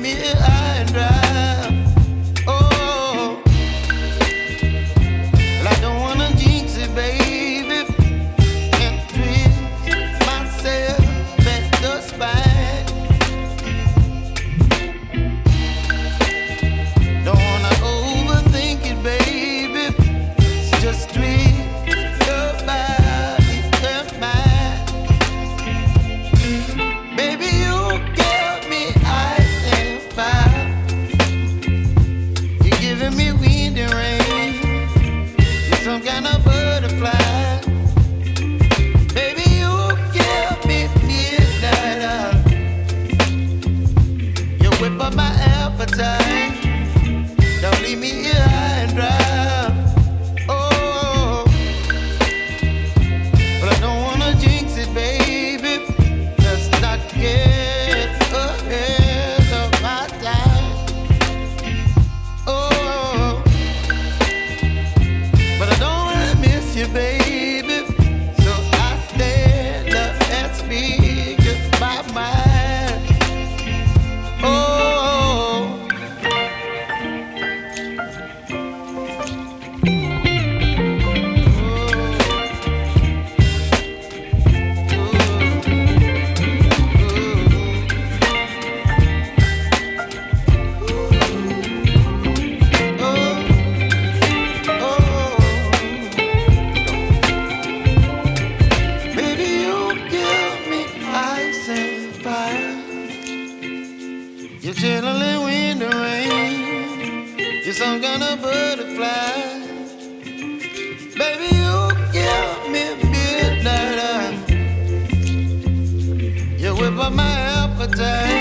here high and dry. Oh, well, I don't wanna jinx it, baby, and twist myself at the spine. Don't wanna overthink it, baby. It's just chilling wind and rain. You're some kind of butterfly. Baby, you give me midnight. You whip up my appetite.